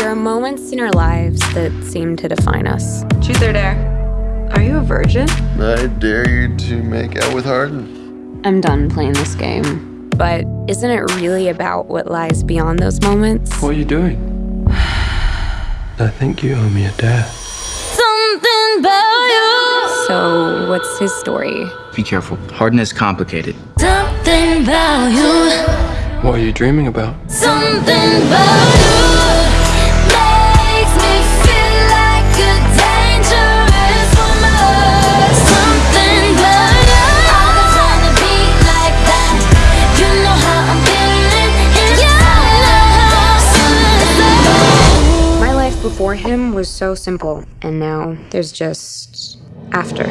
There are moments in our lives that seem to define us. Truth or dare? Are you a virgin? I dare you to make out with Hardin. I'm done playing this game. But isn't it really about what lies beyond those moments? What are you doing? I think you owe me a dare. Something about you. So, what's his story? Be careful. Hardin is complicated. Something about you. What are you dreaming about? Something about you before him was so simple, and now there's just after.